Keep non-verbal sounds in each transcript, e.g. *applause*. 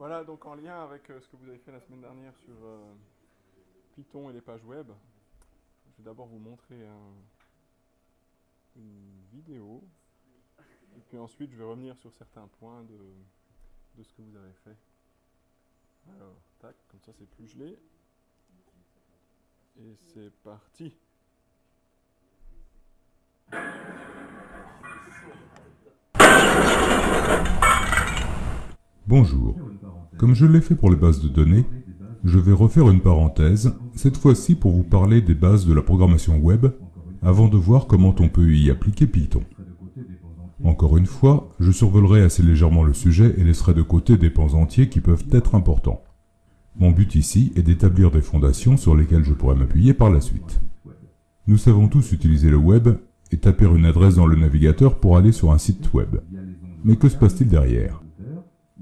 Voilà, donc en lien avec euh, ce que vous avez fait la semaine dernière sur euh, Python et les pages web, je vais d'abord vous montrer un- une vidéo, et puis ensuite je vais revenir sur certains points de ce que vous avez fait. Alors, tac, comme ça c'est plus gelé. Et c'est parti. Bonjour. Comme je l'ai fait pour les bases de données, je vais refaire une parenthèse, cette fois-ci pour vous parler des bases de la programmation web, avant de voir comment on peut y appliquer Python. Encore une fois, je survolerai assez légèrement le sujet et laisserai de côté des pans entiers qui peuvent être importants. Mon but ici est d'établir des fondations sur lesquelles je pourrai m'appuyer par la suite. Nous savons tous utiliser le web et taper une adresse dans le navigateur pour aller sur un site web. Mais que se passe-t-il derrière?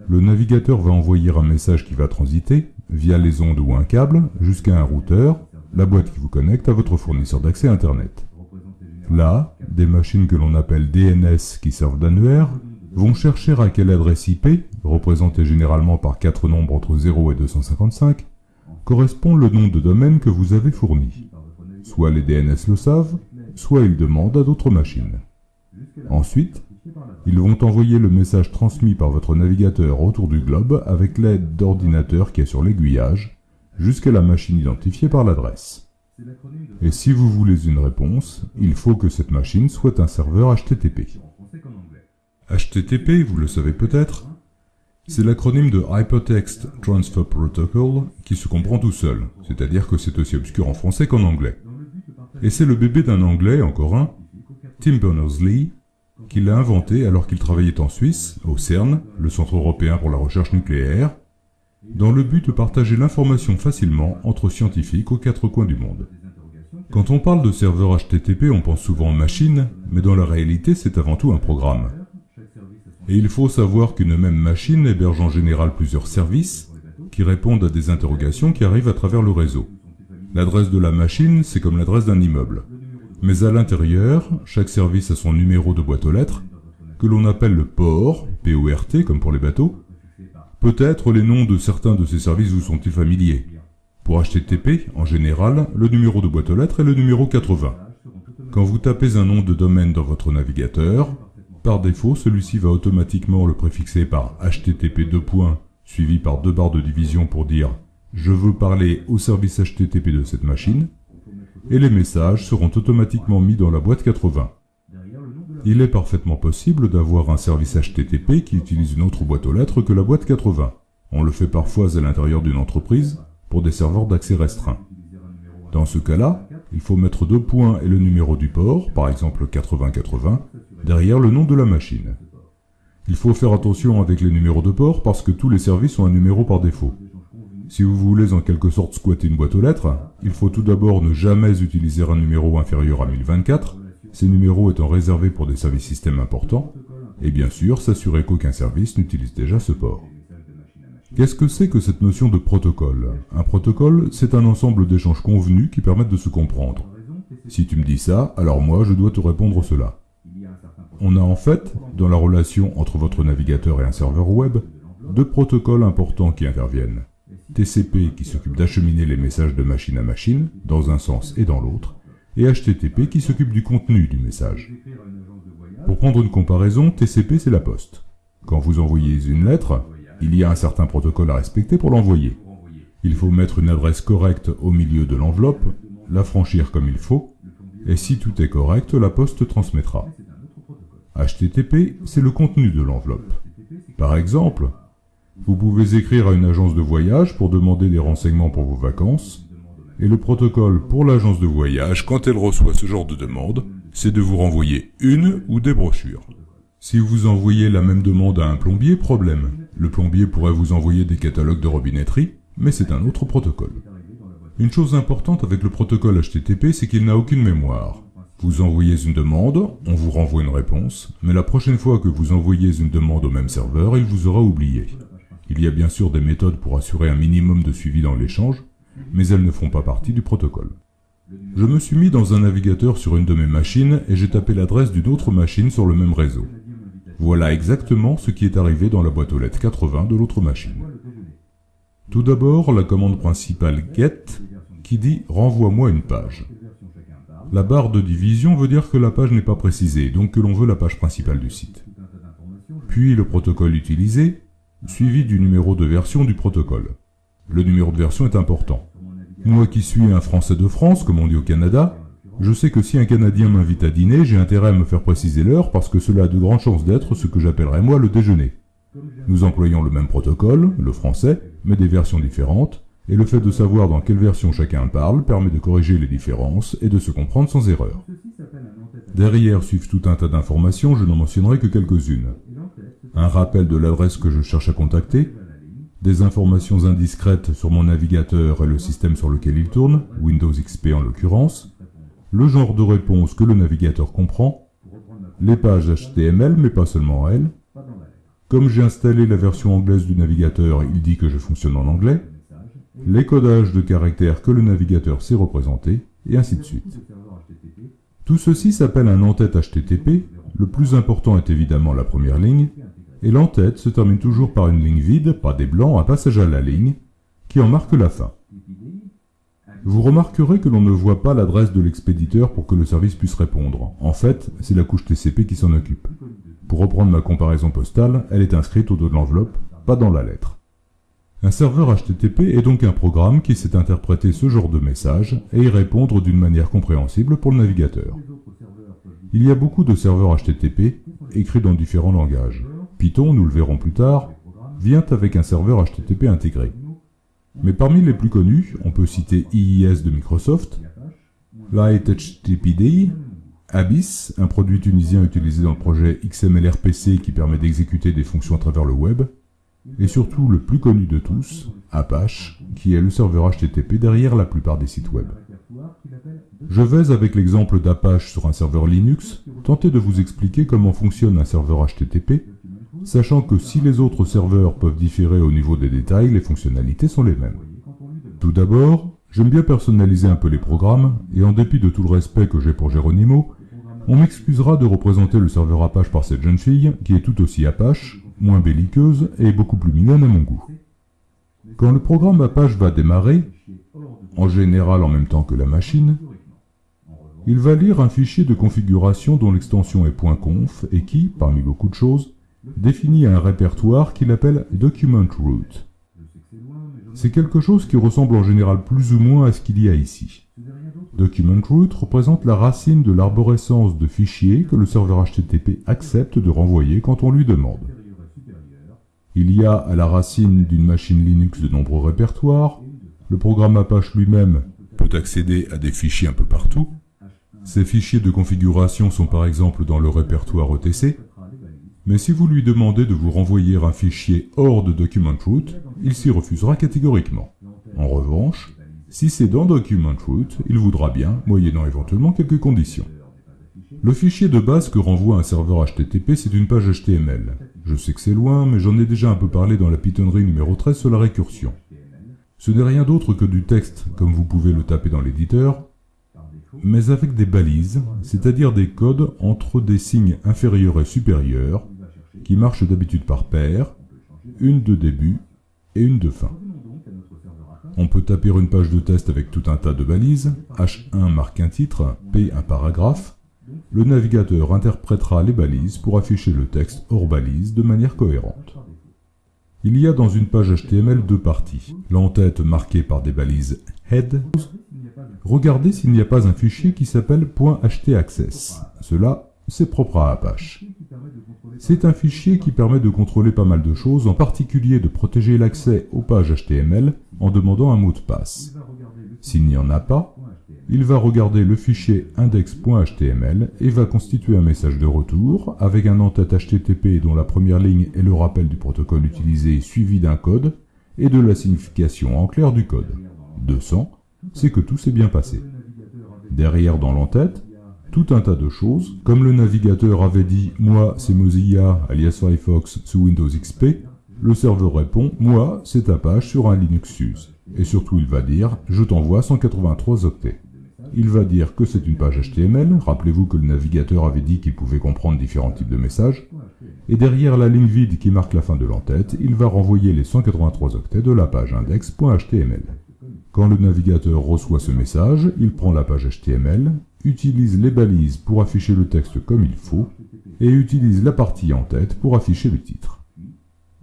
Le navigateur va envoyer un message qui va transiter, via les ondes ou un câble, jusqu'à un routeur, la boîte qui vous connecte à votre fournisseur d'accès Internet. Là, des machines que l'on appelle DNS qui servent d'annuaire vont chercher à quelle adresse IP, représentée généralement par quatre nombres entre 0 et 255, correspond le nom de domaine que vous avez fourni. Soit les DNS le savent, soit ils demandent à d'autres machines. Ensuite, ils vont envoyer le message transmis par votre navigateur autour du globe avec l'aide d'ordinateurs qui est sur l'aiguillage, jusqu'à la machine identifiée par l'adresse. Et si vous voulez une réponse, il faut que cette machine soit un serveur HTTP. HTTP, vous le savez peut-être, c'est l'acronyme de Hypertext Transfer Protocol qui se comprend tout seul, c'est-à-dire que c'est aussi obscur en français qu'en anglais. Et c'est le bébé d'un anglais, encore un, Tim Berners-Lee, qui l'a inventé alors qu'il travaillait en Suisse, au CERN, le Centre européen pour la recherche nucléaire, dans le but de partager l'information facilement entre scientifiques aux quatre coins du monde. Quand on parle de serveur HTTP, on pense souvent machine, mais dans la réalité, c'est avant tout un programme. Et il faut savoir qu'une même machine héberge en général plusieurs services qui répondent à des interrogations qui arrivent à travers le réseau. L'adresse de la machine, c'est comme l'adresse d'un immeuble. Mais à l'intérieur, chaque service a son numéro de boîte aux lettres, que l'on appelle le port, P-O-R-T comme pour les bateaux. Peut-être les noms de certains de ces services vous sont-ils familiers. Pour HTTP, en général, le numéro de boîte aux lettres est le numéro 80. Quand vous tapez un nom de domaine dans votre navigateur, par défaut, celui-ci va automatiquement le préfixer par HTTP 2 points, suivi par deux barres de division pour dire « Je veux parler au service HTTP de cette machine » et les messages seront automatiquement mis dans la boîte 80. Il est parfaitement possible d'avoir un service HTTP qui utilise une autre boîte aux lettres que la boîte 80. On le fait parfois à l'intérieur d'une entreprise pour des serveurs d'accès restreint. Dans ce cas-là, il faut mettre deux points et le numéro du port, par exemple 8080, derrière le nom de la machine. Il faut faire attention avec les numéros de port parce que tous les services ont un numéro par défaut. Si vous voulez en quelque sorte squatter une boîte aux lettres, il faut tout d'abord ne jamais utiliser un numéro inférieur à 1024, ces numéros étant réservés pour des services systèmes importants, et bien sûr s'assurer qu'aucun service n'utilise déjà ce port. Qu'est-ce que c'est que cette notion de protocole? Un protocole, c'est un ensemble d'échanges convenus qui permettent de se comprendre. Si tu me dis ça, alors moi je dois te répondre cela. On a en fait, dans la relation entre votre navigateur et un serveur web, deux protocoles importants qui interviennent. TCP qui s'occupe d'acheminer les messages de machine à machine, dans un sens et dans l'autre, et HTTP qui s'occupe du contenu du message. Pour prendre une comparaison, TCP c'est la poste. Quand vous envoyez une lettre, il y a un certain protocole à respecter pour l'envoyer. Il faut mettre une adresse correcte au milieu de l'enveloppe, la franchir comme il faut, et si tout est correct, la poste transmettra. HTTP, c'est le contenu de l'enveloppe. Par exemple, vous pouvez écrire à une agence de voyage pour demander des renseignements pour vos vacances, et le protocole pour l'agence de voyage, quand elle reçoit ce genre de demande, c'est de vous renvoyer une ou des brochures. Si vous envoyez la même demande à un plombier, problème. Le plombier pourrait vous envoyer des catalogues de robinetterie, mais c'est un autre protocole. Une chose importante avec le protocole HTTP, c'est qu'il n'a aucune mémoire. Vous envoyez une demande, on vous renvoie une réponse, mais la prochaine fois que vous envoyez une demande au même serveur, il vous aura oublié. Il y a bien sûr des méthodes pour assurer un minimum de suivi dans l'échange, mais elles ne font pas partie du protocole. Je me suis mis dans un navigateur sur une de mes machines et j'ai tapé l'adresse d'une autre machine sur le même réseau. Voilà exactement ce qui est arrivé dans la boîte aux lettres 80 de l'autre machine. Tout d'abord, la commande principale get qui dit renvoie-moi une page. La barre de division veut dire que la page n'est pas précisée, donc que l'on veut la page principale du site. Puis le protocole utilisé, suivi du numéro de version du protocole. Le numéro de version est important. Moi qui suis un Français de France, comme on dit au Canada, je sais que si un Canadien m'invite à dîner, j'ai intérêt à me faire préciser l'heure parce que cela a de grandes chances d'être ce que j'appellerais moi le déjeuner. Nous employons le même protocole, le français, mais des versions différentes, et le fait de savoir dans quelle version chacun parle permet de corriger les différences et de se comprendre sans erreur. Derrière suivent tout un tas d'informations, je n'en mentionnerai que quelques-unes. Un rappel de l'adresse que je cherche à contacter, des informations indiscrètes sur mon navigateur et le système sur lequel il tourne, Windows XP en l'occurrence, le genre de réponse que le navigateur comprend, les pages HTML mais pas seulement elles, comme j'ai installé la version anglaise du navigateur, il dit que je fonctionne en anglais, les codages de caractères que le navigateur sait représenter, et ainsi de suite. Tout ceci s'appelle un en-tête HTTP, le plus important est évidemment la première ligne, et l'en-tête se termine toujours par une ligne vide, pas des blancs, un passage à la ligne, qui en marque la fin. Vous remarquerez que l'on ne voit pas l'adresse de l'expéditeur pour que le service puisse répondre. En fait, c'est la couche TCP qui s'en occupe. Pour reprendre ma comparaison postale, elle est inscrite au dos de l'enveloppe, pas dans la lettre. Un serveur HTTP est donc un programme qui sait interpréter ce genre de message et y répondre d'une manière compréhensible pour le navigateur. Il y a beaucoup de serveurs HTTP écrits dans différents langages. Python, nous le verrons plus tard, vient avec un serveur HTTP intégré. Mais parmi les plus connus, on peut citer IIS de Microsoft, Light HTTPD, Abyss, un produit tunisien utilisé dans le projet XMLRPC qui permet d'exécuter des fonctions à travers le web, et surtout le plus connu de tous, Apache, qui est le serveur HTTP derrière la plupart des sites web. Je vais, avec l'exemple d'Apache sur un serveur Linux, tenter de vous expliquer comment fonctionne un serveur HTTP, sachant que si les autres serveurs peuvent différer au niveau des détails, les fonctionnalités sont les mêmes. Tout d'abord, j'aime bien personnaliser un peu les programmes, et en dépit de tout le respect que j'ai pour Geronimo, on m'excusera de représenter le serveur Apache par cette jeune fille, qui est tout aussi Apache, moins belliqueuse et beaucoup plus mignonne à mon goût. Quand le programme Apache va démarrer, en général en même temps que la machine, il va lire un fichier de configuration dont l'extension est .conf et qui, parmi beaucoup de choses, définit un répertoire qu'il appelle Document Root. C'est quelque chose qui ressemble en général plus ou moins à ce qu'il y a ici. Document Root représente la racine de l'arborescence de fichiers que le serveur HTTP accepte de renvoyer quand on lui demande. Il y a à la racine d'une machine Linux de nombreux répertoires, le programme Apache lui-même peut accéder à des fichiers un peu partout, ces fichiers de configuration sont par exemple dans le répertoire ETC, mais si vous lui demandez de vous renvoyer un fichier hors de Document Root, il s'y refusera catégoriquement. En revanche, si c'est dans Document Root, il voudra bien, moyennant éventuellement quelques conditions. Le fichier de base que renvoie un serveur HTTP, c'est une page HTML. Je sais que c'est loin, mais j'en ai déjà un peu parlé dans la Pythonnerie numéro 13 sur la récursion. Ce n'est rien d'autre que du texte, comme vous pouvez le taper dans l'éditeur, mais avec des balises, c'est-à-dire des codes entre des signes inférieurs et supérieurs, qui marche d'habitude par paire, une de début et une de fin. On peut taper une page de test avec tout un tas de balises, H1 marque un titre, P un paragraphe, le navigateur interprétera les balises pour afficher le texte hors balise de manière cohérente. Il y a dans une page HTML deux parties, l'entête marquée par des balises head. Regardez s'il n'y a pas un fichier qui s'appelle .htaccess. Cela, c'est propre à Apache. C'est un fichier qui permet de contrôler pas mal de choses, en particulier de protéger l'accès aux pages HTML en demandant un mot de passe. S'il n'y en a pas, il va regarder le fichier index.html et va constituer un message de retour avec un en-tête HTTP dont la première ligne est le rappel du protocole utilisé suivi d'un code et de la signification en clair du code. 200, c'est que tout s'est bien passé. Derrière dans l'entête, tout un tas de choses, comme le navigateur avait dit « Moi, c'est Mozilla, alias Firefox, sous Windows XP », le serveur répond « Moi, c'est Apache sur un Linux SUSE ». Et surtout, il va dire « Je t'envoie 183 octets ». Il va dire que c'est une page HTML, rappelez-vous que le navigateur avait dit qu'il pouvait comprendre différents types de messages, et derrière la ligne vide qui marque la fin de l'entête, il va renvoyer les 183 octets de la page index.html. Quand le navigateur reçoit ce message, il prend la page HTML, utilise les balises pour afficher le texte comme il faut, et utilise la partie en tête pour afficher le titre.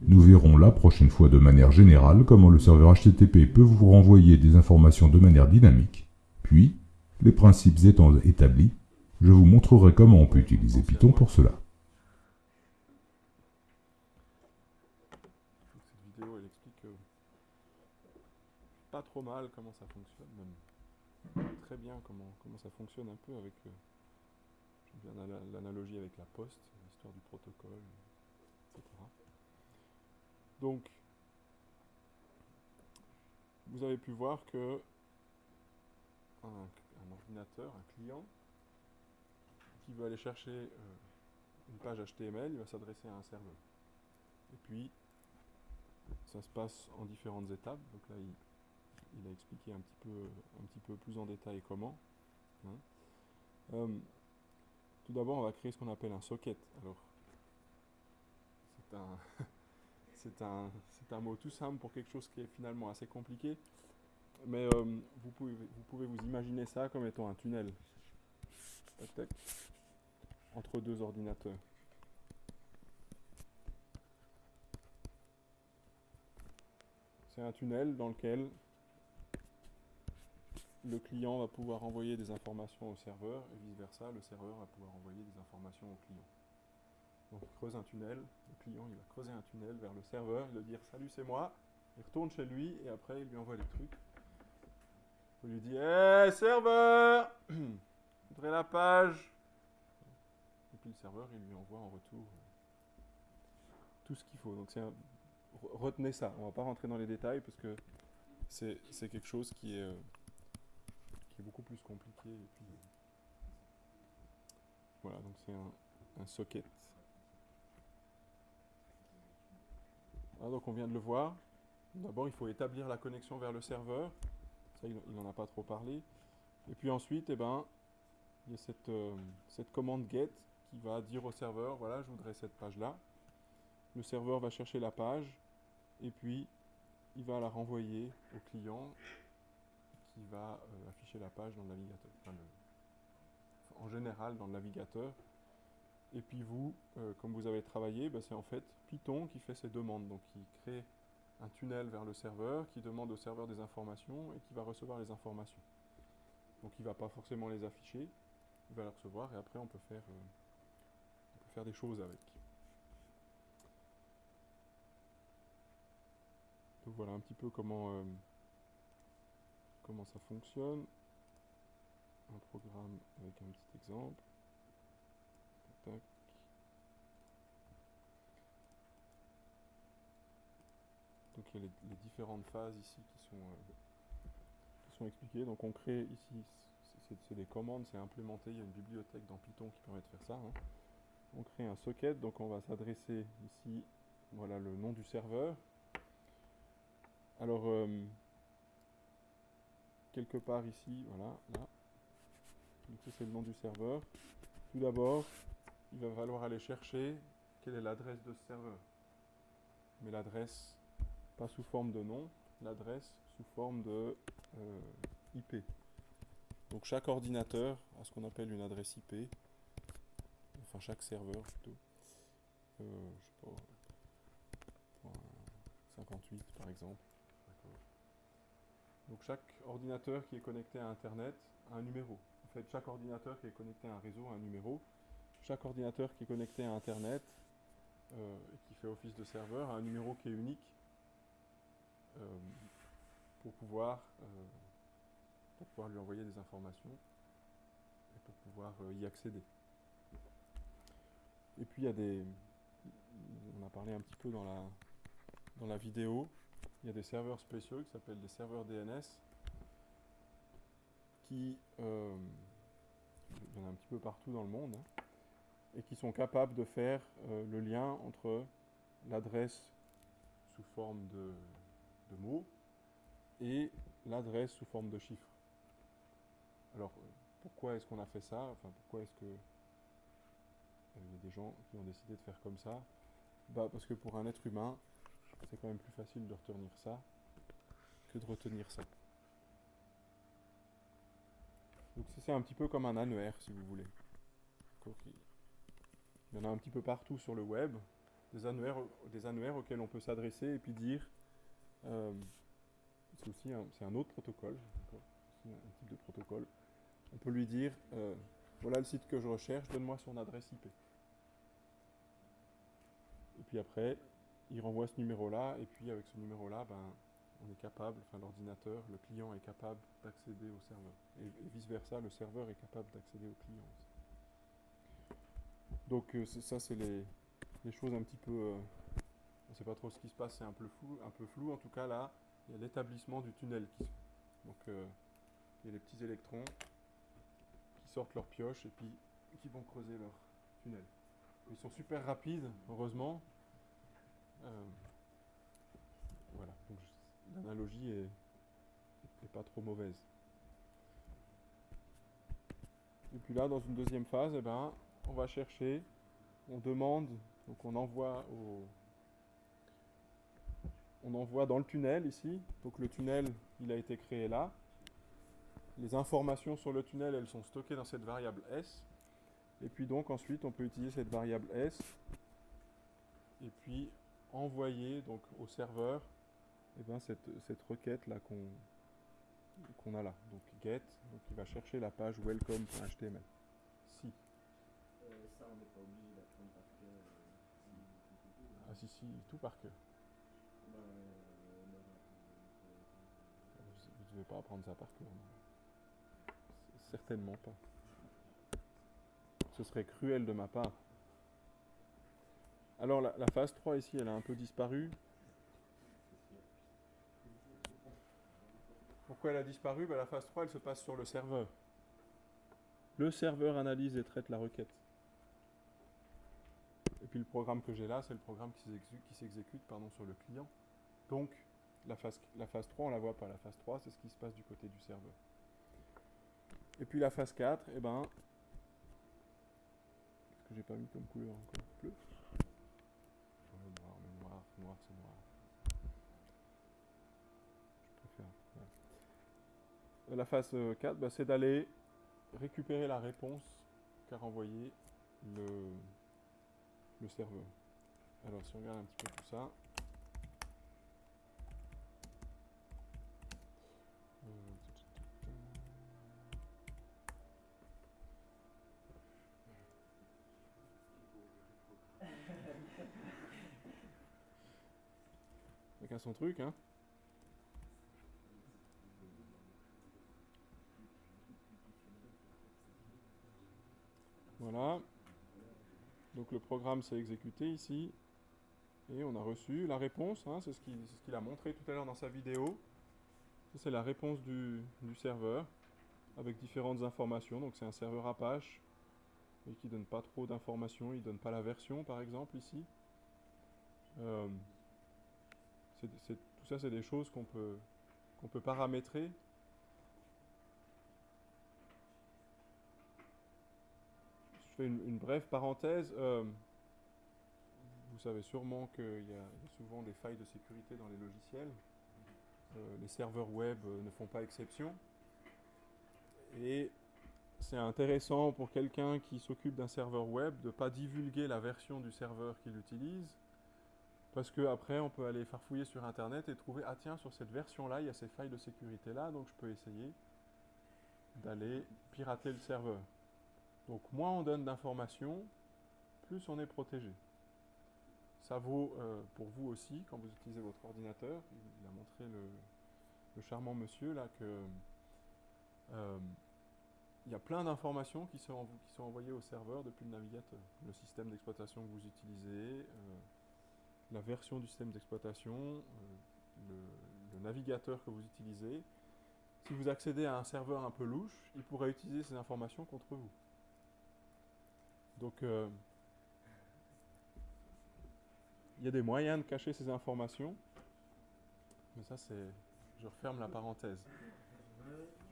Nous verrons la prochaine fois de manière générale comment le serveur HTTP peut vous renvoyer des informations de manière dynamique. Puis, les principes étant établis, je vous montrerai comment on peut utiliser Python pour cela. Euh, pas trop mal comment ça fonctionne, très bien comment, comment ça fonctionne un peu avec euh, l'analogie avec la poste, l'histoire du protocole, etc. Donc, vous avez pu voir que un, ordinateur, un client, qui veut aller chercher euh, une page HTML, il va s'adresser à un serveur. Et puis, ça se passe en différentes étapes. Donc là, il a expliqué un petit, peu, un petit peu plus en détail comment. hein. Euh, tout d'abord, on va créer ce qu'on appelle un socket. Alors, c'est un, *laughs* c'est un, un mot tout simple pour quelque chose qui est finalement assez compliqué. Mais euh, vous, pouvez, vous pouvez vous imaginer ça comme étant un tunnel. Entre deux ordinateurs. C'est un tunnel dans lequel le client va pouvoir envoyer des informations au serveur et vice-versa, le serveur va pouvoir envoyer des informations au client. Donc il creuse un tunnel, le client il va creuser un tunnel vers le serveur, il va dire salut c'est moi, il retourne chez lui et après il lui envoie les trucs. Il lui dit Hé serveur *clears throat* Je la page Et puis le serveur il lui envoie en retour euh, tout ce qu'il faut. Donc retenez ça, on va pas rentrer dans les détails parce que c'est c'est quelque chose qui est, euh, qui est beaucoup plus compliqué. Euh, voilà, donc c'est un, socket. Ah, donc on vient de le voir. D'abord, il faut établir la connexion vers le serveur. Ça, il n'en a pas trop parlé. Et puis ensuite, eh ben, il y a euh, cette commande get qui va dire au serveur, voilà, je voudrais cette page-là. Le serveur va chercher la page et puis il va la renvoyer au client qui va euh, afficher la page dans le navigateur. En général dans le navigateur. Et puis vous, euh, comme vous avez travaillé, ben, c'est en fait Python qui fait ces demandes. Donc il crée un tunnel vers le serveur qui demande au serveur des informations et qui va recevoir les informations. Donc il ne va pas forcément les afficher, il va les recevoir et après on peut faire, euh, des choses avec. Donc voilà un petit peu comment, comment ça fonctionne. Un programme avec un petit exemple. Donc il y a les, différentes phases ici qui sont, euh, qui sont expliquées. Donc on crée ici, c'est des commandes, c'est implémenté, il y a une bibliothèque dans Python qui permet de faire ça. hein. On crée un socket, donc on va s'adresser ici, voilà le nom du serveur. Alors, euh, quelque part ici, voilà, là. Donc ça c'est le nom du serveur. Tout d'abord, il va falloir aller chercher quelle est l'adresse de ce serveur. Mais l'adresse, pas sous forme de nom, l'adresse sous forme de euh, IP. Donc chaque ordinateur a ce qu'on appelle une adresse IP, enfin chaque serveur plutôt. Euh, je sais pas, point 58 par exemple. Donc chaque ordinateur qui est connecté à Internet a un numéro. En fait, chaque ordinateur qui est connecté à un réseau a un numéro. Chaque ordinateur qui est connecté à Internet euh, et qui fait office de serveur a un numéro qui est unique euh, pour pouvoir euh, pour pouvoir lui envoyer des informations et pour pouvoir y accéder. Et puis il y a des on a parlé un petit peu dans la dans la vidéo, il y a des serveurs spéciaux qui s'appellent des serveurs DNS qui euh, il y en a un petit peu partout dans le monde hein, et qui sont capables de faire euh, le lien entre l'adresse sous forme de, de mots et l'adresse sous forme de chiffres. Alors, euh, pourquoi est-ce qu'on a fait ça? Enfin, pourquoi est-ce que il y a des gens qui ont décidé de faire comme ça? Bah, Parce que pour un être humain, c'est quand même plus facile de retenir ça que de retenir ça. Donc c'est un petit peu comme un annuaire, si vous voulez. Il y en a un petit peu partout sur le web, des annuaires, auxquels on peut s'adresser et puis dire... Euh, c'est aussi un, un, autre protocole, un type de protocole. On peut lui dire, euh, voilà le site que je recherche, donne-moi son adresse IP. Et puis après, il renvoie ce numéro-là, et puis avec ce numéro-là, ben, on est capable, enfin l'ordinateur, le client est capable d'accéder au serveur. Et, vice-versa, le serveur est capable d'accéder au client. Donc euh, ça, c'est les, choses un petit peu... Euh, on ne sait pas trop ce qui se passe, c'est un peu flou, un peu flou. En tout cas, là, il y a l'établissement du tunnel qui se. Donc, euh, il y a les petits électrons qui sortent leur pioche et puis qui vont creuser leur tunnel. Ils sont super rapides, heureusement. Voilà, donc l'analogie est, pas trop mauvaise. Et puis là, dans une deuxième phase, eh ben, on va chercher, on demande, donc on envoie on envoie dans le tunnel ici. Donc le tunnel, il a été créé là. Les informations sur le tunnel, elles sont stockées dans cette variable S. Et puis donc ensuite, on peut utiliser cette variable S et puis envoyer donc au serveur eh ben, cette, cette requête là qu'on qu'on a là. Donc get, donc il va chercher la page welcome.html. Si. Euh, ça, on n'est pas obligé d'apprendre par cœur. Euh, ah si, si, tout par cœur. Ben, euh, vous ne devez pas apprendre ça par cœur. Certainement pas. Ce serait cruel de ma part. Alors la, la phase 3 ici, elle a un peu disparu. Pourquoi elle a disparu? Ben, La phase 3, elle se passe sur le serveur. Le serveur analyse et traite la requête. Et puis le programme que j'ai là, c'est le programme qui s'exécute sur le client. Donc, la phase, la phase 3, on ne la voit pas. La phase 3, c'est ce qui se passe du côté du serveur. Et puis la phase 4, eh ben, qu'est-ce que j'ai pas mis comme couleur encore mais noir, noir, c'est noir. La phase 4, bah, c'est d'aller récupérer la réponse qu'a renvoyé le, le serveur. Alors si on regarde un petit peu tout ça, Son truc, hein. Voilà. Donc le programme s'est exécuté ici. Et on a reçu la réponse, hein, c'est ce qu'il a montré tout à l'heure dans sa vidéo. C'est la réponse du, serveur avec différentes informations. Donc c'est un serveur Apache et qui donne pas trop d'informations. Il donne pas la version par exemple ici. Euh, tout ça c'est des choses qu'on peut, paramétrer Je fais une, brève parenthèse. Euh, vous savez sûrement qu'il y, a souvent des failles de sécurité dans les logiciels. Euh, les serveurs web euh, ne font pas exception. Et c'est intéressant pour quelqu'un qui s'occupe d'un serveur web de ne pas divulguer la version du serveur qu'il utilise. Parce qu'après, on peut aller farfouiller sur Internet et trouver, ah tiens, sur cette version-là, il y a ces failles de sécurité-là, donc je peux essayer d'aller pirater le serveur. Donc moins on donne d'informations, plus on est protégé. Ça vaut euh, pour vous aussi quand vous utilisez votre ordinateur. Il a montré le, charmant monsieur là que euh, il y a plein d'informations qui sont, envoyées au serveur depuis le navigateur. Le système d'exploitation que vous utilisez, euh, la version du système d'exploitation, le, le navigateur que vous utilisez. Si vous accédez à un serveur un peu louche, il pourrait utiliser ces informations contre vous. Donc, euh, il y a des moyens de cacher ces informations. Mais ça, c'est... Je referme la parenthèse.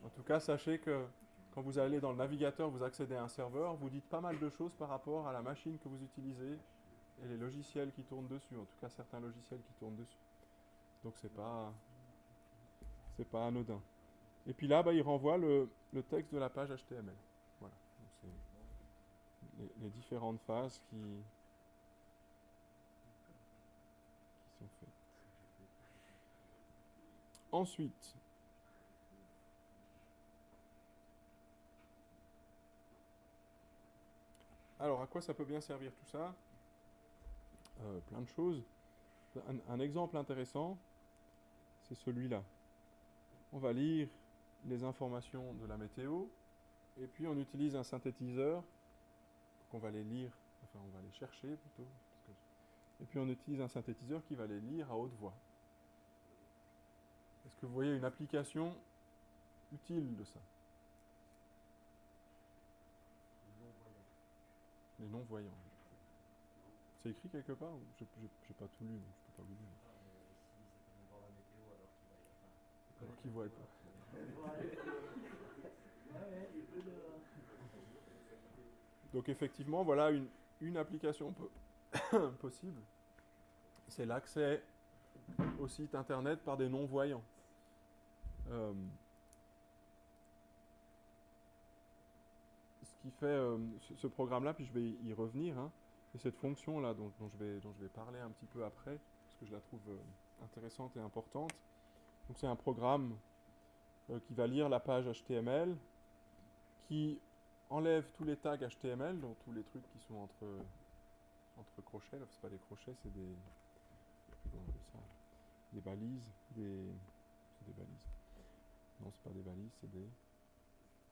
En tout cas, sachez que quand vous allez dans le navigateur, vous accédez à un serveur, vous dites pas mal de choses par rapport à la machine que vous utilisez et les logiciels qui tournent dessus, en tout cas certains logiciels qui tournent dessus. Donc c'est pas c'est pas anodin. Et puis là, bah, il renvoie le, le texte de la page HTML. Voilà. Donc les différentes phases qui, qui sont faites. Ensuite, alors à quoi ça peut bien servir tout ça? Euh, Plein de choses. Un, exemple intéressant, c'est celui-là. On va lire les informations de la météo et puis on utilise un synthétiseur. Donc on va les lire, enfin on va les chercher plutôt. et puis on utilise un synthétiseur qui va les lire à haute voix. Est-ce que vous voyez une application utile de ça? Les non-voyants. C'est écrit quelque part Je n'ai pas tout lu, donc je peux pas vous dire. Alors qu'ils voient pas. Donc effectivement, voilà une, une application po- *coughs* possible. C'est l'accès au site internet par des non-voyants. Euh, ce qui fait euh, ce, ce programme-là, puis je vais y revenir, hein, et cette fonction-là dont, dont je vais, dont je vais parler un petit peu après, parce que je la trouve euh, intéressante et importante. Donc c'est un programme euh, qui va lire la page HTML, qui enlève tous les tags HTML, donc tous les trucs qui sont entre, entre crochets, là, c'est pas des crochets, c'est des, des balises, des, c'est des balises. Non, c'est pas des balises, c'est des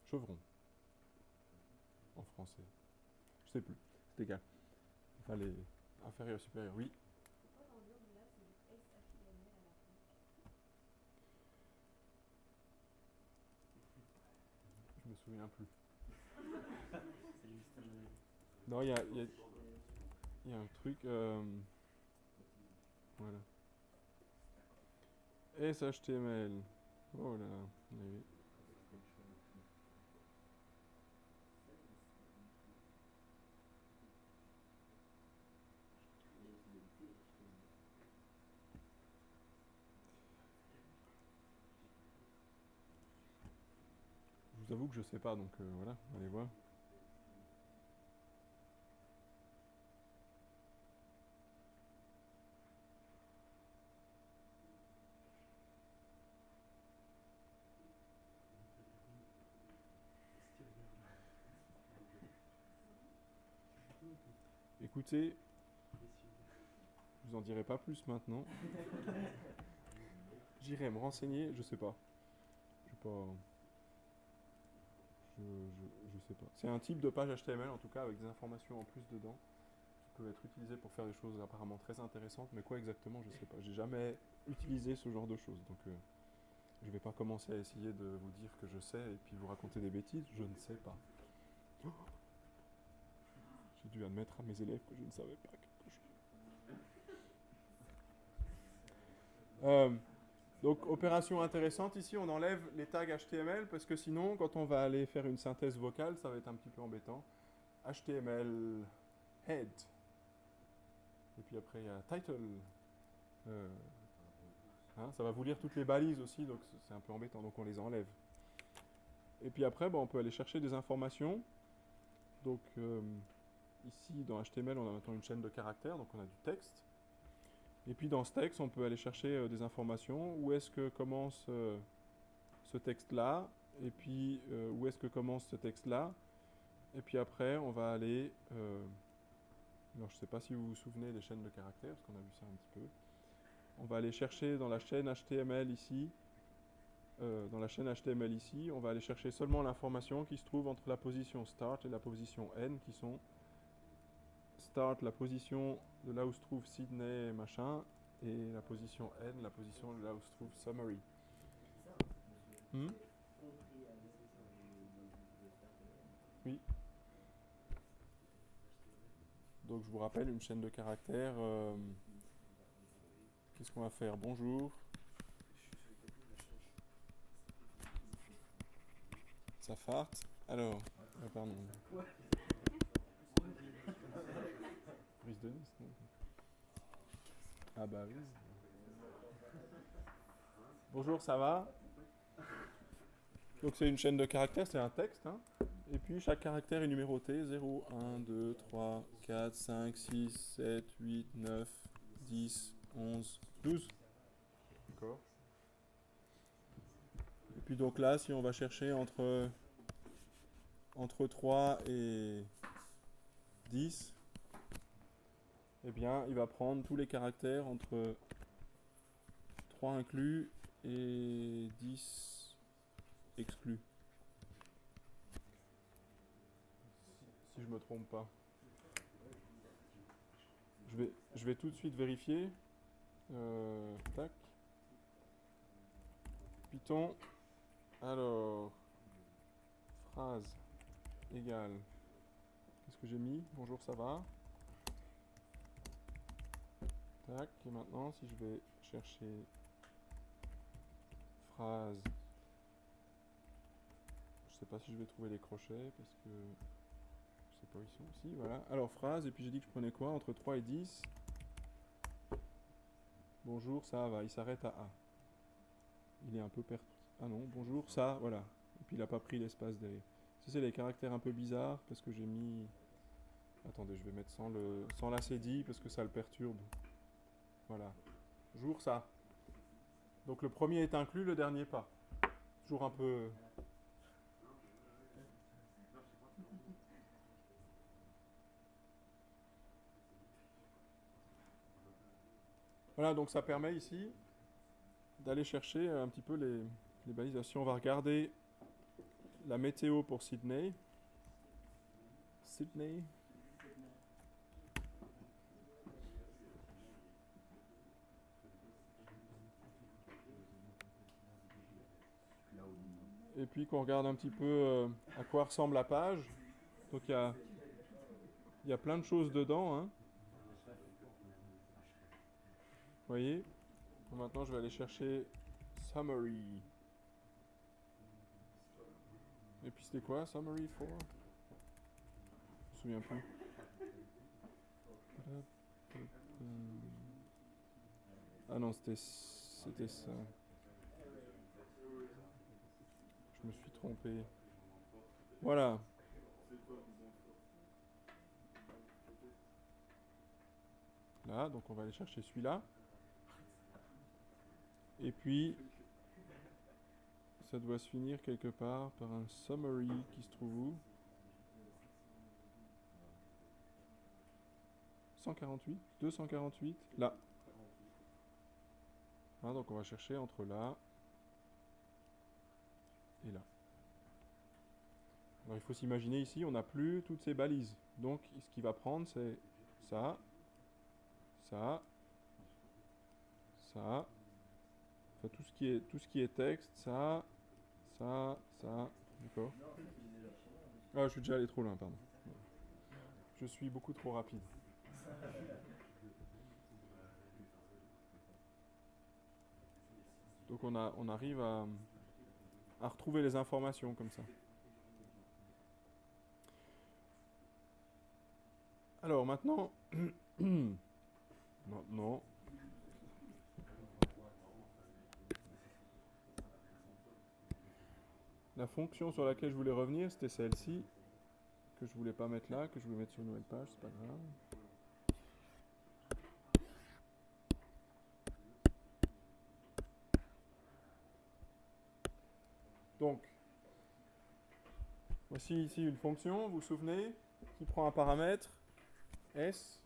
chevrons en français. Je sais plus, c'est égal. Enfin, les inférieurs, supérieurs, oui. Je me souviens plus. Non, il y a, y y a un truc. euh, voilà. SHTML. Oh là là. oui. Je vous avoue que je sais pas, donc euh, voilà, allez voir. Écoutez, je vous en dirai pas plus maintenant. *laughs* J'irai me renseigner, je sais pas. Je sais pas. Je, je, sais pas. C'est un type de page HTML en tout cas avec des informations en plus dedans qui peuvent être utilisées pour faire des choses apparemment très intéressantes, mais quoi exactement, je sais pas. J'ai jamais utilisé ce genre de choses, donc euh, je vais pas commencer à essayer de vous dire que je sais et puis vous raconter des bêtises. Je ne sais pas. *gasps* J'ai dû admettre à mes élèves que je ne savais pas quelque chose. Euh, donc, opération intéressante ici, on enlève les tags HTML parce que sinon, quand on va aller faire une synthèse vocale, ça va être un petit peu embêtant. HTML head. Et puis après, il y a title. Euh, hein, ça va vous lire toutes les balises aussi, donc c'est- un peu embêtant, donc on les enlève. Et puis après, on peut aller chercher des informations. Donc, euh, ici, dans HTML, on a maintenant une chaîne de caractères, donc on a du texte. Et puis dans ce texte, on peut aller chercher euh, des informations. Où est-ce que commence euh, ce texte-là? Et puis euh, où est-ce que commence ce texte-là? Et puis après, on va aller... alors je ne sais pas si vous vous souvenez des chaînes de caractères, parce qu'on a vu ça un petit peu. On va aller chercher dans la chaîne HTML ici. dans la chaîne HTML ici, on va aller chercher seulement l'information qui se trouve entre la position start et la position n, qui sont start, la position de là où se trouve Sydney, machin, et la position N, la position de là où se trouve Summary. Hmm? Oui. Donc je vous rappelle une chaîne de caractères. euh, Qu'est-ce qu'on va faire? Bonjour. ça farte? Alors, pardon. De Nice, non Ah bah oui. Bonjour, ça va? Donc c'est une chaîne de caractères, c'est un texte. hein. Et puis chaque caractère est numéroté 0, 1, 2, 3, 4, 5, 6, 7, 8, 9, 10, 11, 12. D'accord. Et puis donc là, si on va chercher entre 3 et 10, eh bien, il va prendre tous les caractères entre 3 inclus et 10 exclus. Si, je me trompe pas. Je vais, je vais tout de suite vérifier. Euh, tac. Python. Alors. Phrase égale. Qu'est-ce que j'ai mis? Bonjour, ça va? Et maintenant, si je vais chercher phrase. Je sais pas si je vais trouver les crochets parce que je sais pas où ils sont aussi. Voilà. Alors phrase et puis j'ai dit que je prenais quoi? Entre 3 et 10. Bonjour, ça va. Il s'arrête à A. Il est un peu perdu. Ah non, bonjour, ça, voilà. Et puis il a pas pris l'espace derrière. Ça c'est les caractères un peu bizarres parce que j'ai mis. Attendez, je vais mettre sans le sans l'acédie parce que ça le perturbe. Voilà. Jour ça. Donc le premier est inclus, le dernier pas. Toujours un peu. Voilà, donc ça permet ici d'aller chercher un petit peu les, les balisations. On va regarder la météo pour Sydney. Sydney. Et puis qu'on regarde un petit peu euh, à quoi ressemble la page. Donc il y a, y a plein de choses dedans. hein. Vous voyez? Maintenant je vais aller chercher Summary. Et puis c'était quoi Summary for? Je me souviens plus. Ah non, c'était ça. Je me suis trompé. Voilà. Là, donc on va aller chercher celui-là. Et puis, ça doit se finir quelque part par un summary qui se trouve où? 148 248 Là. Hein, donc on va chercher entre là et là. Alors il faut s'imaginer ici, on n'a plus toutes ces balises. Donc ce qu'il va prendre, c'est ça, ça, ça, enfin, tout ce qui est tout ce qui est texte, ça, ça, ça, d'accord. Ah, je suis déjà allé trop loin, pardon. Je suis beaucoup trop rapide. Donc on a on arrive à à retrouver les informations comme ça. Alors maintenant, *clears throat* maintenant, la fonction sur laquelle je voulais revenir, c'était celle-ci, que je voulais pas mettre là, que je voulais mettre sur une nouvelle page, c'est pas grave. Donc, voici ici une fonction, vous vous souvenez, qui prend un paramètre S.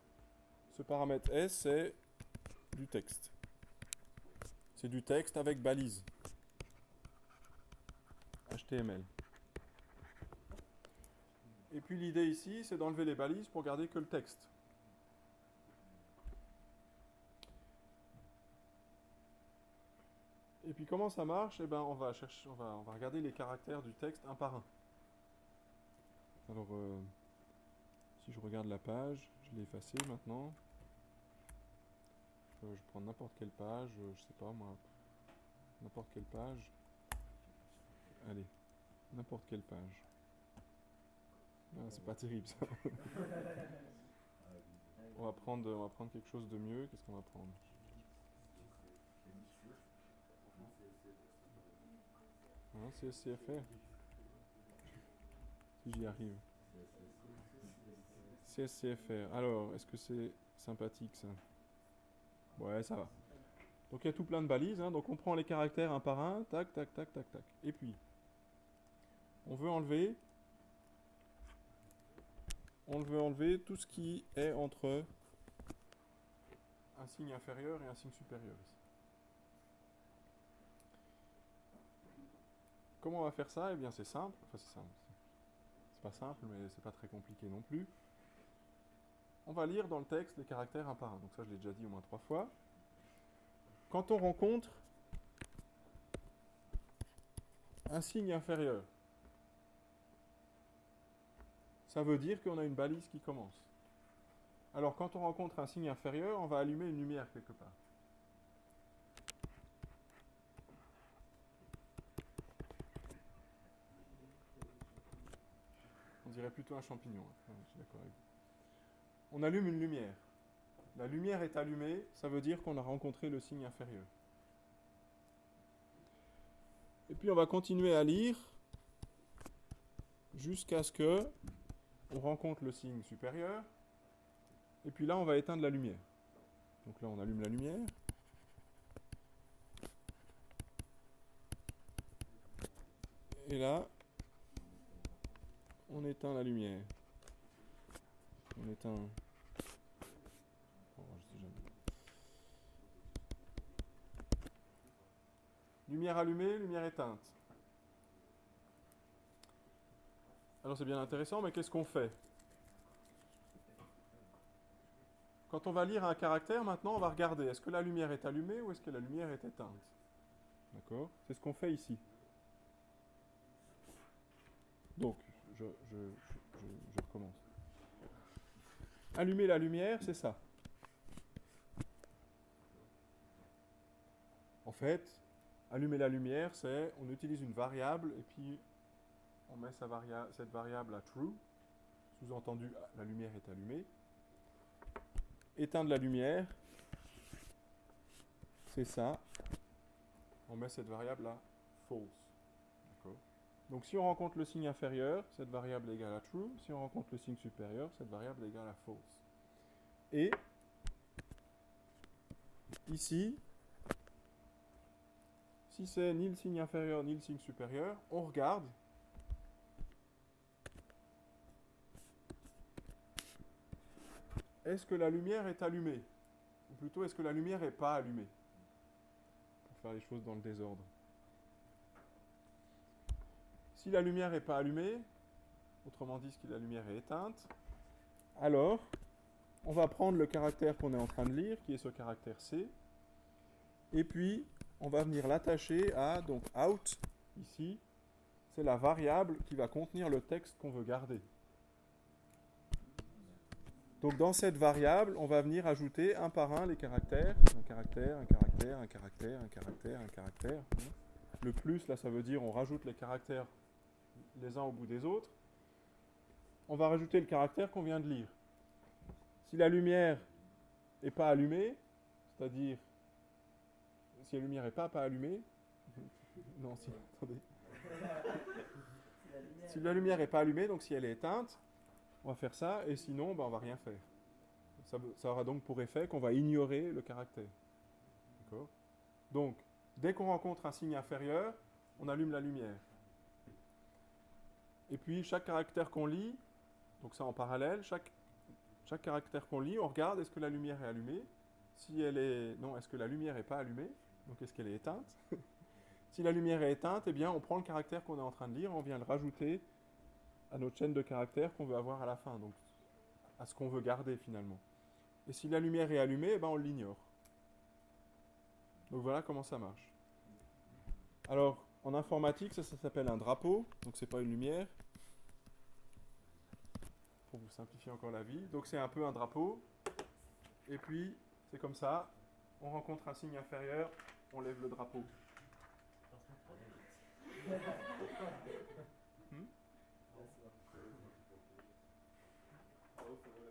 Ce paramètre S, c'est du texte. C'est du texte avec balise. HTML. Et puis l'idée ici, c'est d'enlever les balises pour garder que le texte. Et puis comment ça marche? Eh ben on va chercher, on va, on va regarder les caractères du texte un par un. Alors euh, si je regarde la page, je l'ai effacée maintenant. Euh, je prends n'importe quelle page, euh, je sais pas moi, n'importe quelle page. Allez, n'importe quelle page. Ah, c'est pas terrible ça. *laughs* on, va prendre, on va prendre quelque chose de mieux. Qu'est-ce qu'on va prendre? Hein, CSCFR Si j'y arrive. CSCFR. Alors, est-ce que c'est sympathique ça? Ouais, ça va. Donc il y a tout plein de balises. hein. Donc on prend les caractères un par un. Tac, tac, tac, tac, tac. Et puis, on veut enlever. On veut enlever tout ce qui est entre un signe inférieur et un signe supérieur ici. Comment on va faire ça? Eh bien c'est simple. Enfin c'est simple. C'est pas simple, mais c'est pas très compliqué non plus. On va lire dans le texte les caractères un par un. Donc ça je l'ai déjà dit au moins trois fois. Quand on rencontre un signe inférieur, ça veut dire qu'on a une balise qui commence. Alors quand on rencontre un signe inférieur, on va allumer une lumière quelque part. Plutôt un champignon. hein. On allume une lumière. La lumière est allumée, ça veut dire qu'on a rencontré le signe inférieur. Et puis on va continuer à lire jusqu'à ce que on rencontre le signe supérieur. Et puis là, on va éteindre la lumière. Donc là, on allume la lumière. Et là, on éteint la lumière. On éteint. Oh. Lumière allumée, lumière éteinte. Alors c'est bien intéressant, mais qu'est-ce qu'on fait? Quand on va lire un caractère, maintenant, on va regarder est-ce que la lumière est allumée ou est-ce que la lumière est éteinte? D'accord? C'est ce qu'on fait ici. Donc, je, je, recommence. Allumer la lumière, c'est ça. En fait, allumer la lumière, c'est on utilise une variable et puis on met cette variable à true, sous-entendu la lumière est allumée. Éteindre la lumière, c'est ça. On met cette variable à false. Donc si on rencontre le signe inférieur, cette variable est égale à true. Si on rencontre le signe supérieur, cette variable est égale à false. Et ici, si c'est ni le signe inférieur ni le signe supérieur, on regarde est-ce que la lumière est allumée? Ou plutôt, est-ce que la lumière n'est pas allumée? Pour faire les choses dans le désordre. Si la lumière n'est pas allumée, autrement dit, si la lumière est éteinte, alors on va prendre le caractère qu'on est en train de lire, qui est ce caractère C, et puis on va venir l'attacher à, donc out, ici, c'est la variable qui va contenir le texte qu'on veut garder. Donc dans cette variable, on va venir ajouter un par un les caractères. Un caractère, un caractère, un caractère, un caractère, un caractère. Le plus, là, ça veut dire on rajoute les caractères les uns au bout des autres. On va rajouter le caractère qu'on vient de lire. Si la lumière n'est pas allumée, c'est-à-dire si la lumière n'est pas, allumée, *laughs* non, si, attendez. Si la lumière n'est pas allumée, donc si elle est éteinte, on va faire ça, et sinon, ben, on va rien faire. Ça, ça aura donc pour effet qu'on va ignorer le caractère. D'accord? Donc, dès qu'on rencontre un signe inférieur, on allume la lumière. Et puis, chaque caractère qu'on lit, donc ça en parallèle, chaque, caractère qu'on lit, on regarde est-ce que la lumière est allumée? Si elle est. Non, est-ce que la lumière n'est pas allumée? Donc, est-ce qu'elle est éteinte? *laughs* Si la lumière est éteinte, eh bien, on prend le caractère qu'on est en train de lire, on vient le rajouter à notre chaîne de caractères qu'on veut avoir à la fin, donc à ce qu'on veut garder finalement. Et si la lumière est allumée, eh ben on l'ignore. Donc voilà comment ça marche. Alors, en informatique, ça, ça s'appelle un drapeau, donc c'est pas une lumière. Vous simplifier encore la vie. Donc c'est un peu un drapeau. Et puis, c'est comme ça, on rencontre un signe inférieur, on lève le drapeau.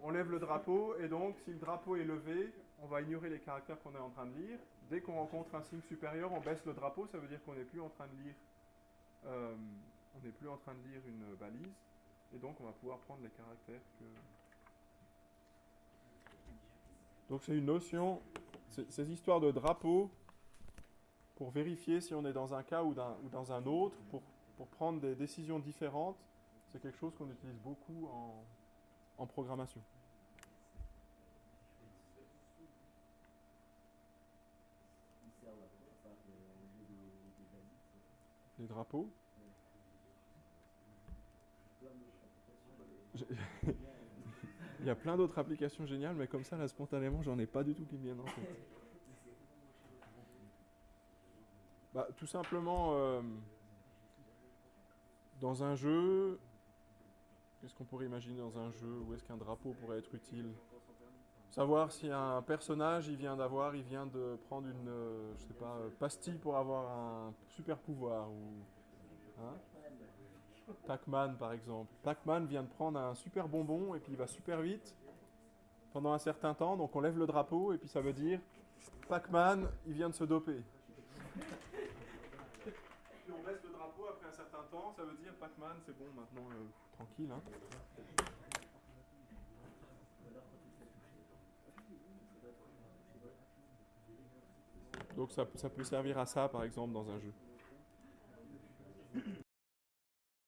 On lève le drapeau et donc si le drapeau est levé, on va ignorer les caractères qu'on est en train de lire. Dès qu'on rencontre un signe supérieur, on baisse le drapeau, ça veut dire qu'on n'est plus en train de lire euh, on n'est plus en train de lire une balise et donc on va pouvoir prendre les caractères que donc c'est une notion ces histoires de drapeau pour vérifier si on est dans un cas ou, ou dans un autre pour, pour prendre des décisions différentes c'est quelque chose qu'on utilise beaucoup en, en programmation. Les drapeaux Plein d'autres applications. Je- *laughs* il y a plein d'autres applications géniales mais comme ça là spontanément j'en ai pas du tout qui viennent en tête. Bah, tout simplement, euh, dans un jeu, qu'est-ce qu'on pourrait imaginer dans un jeu Où est-ce qu'un drapeau pourrait être utile? Savoir si un personnage, il vient d'avoir, il vient de prendre une, euh, je sais pas, euh, pastille pour avoir un super pouvoir ou, hein? Pac-Man par exemple. Pac-Man vient de prendre un super bonbon et puis il va super vite pendant un certain temps, donc on lève le drapeau et puis ça veut dire Pac-Man, il vient de se doper. Puis on baisse le drapeau après un certain temps, ça veut dire Pac-Man, c'est bon maintenant, euh, tranquille. Hein. Donc ça, ça peut servir à ça par exemple dans un jeu.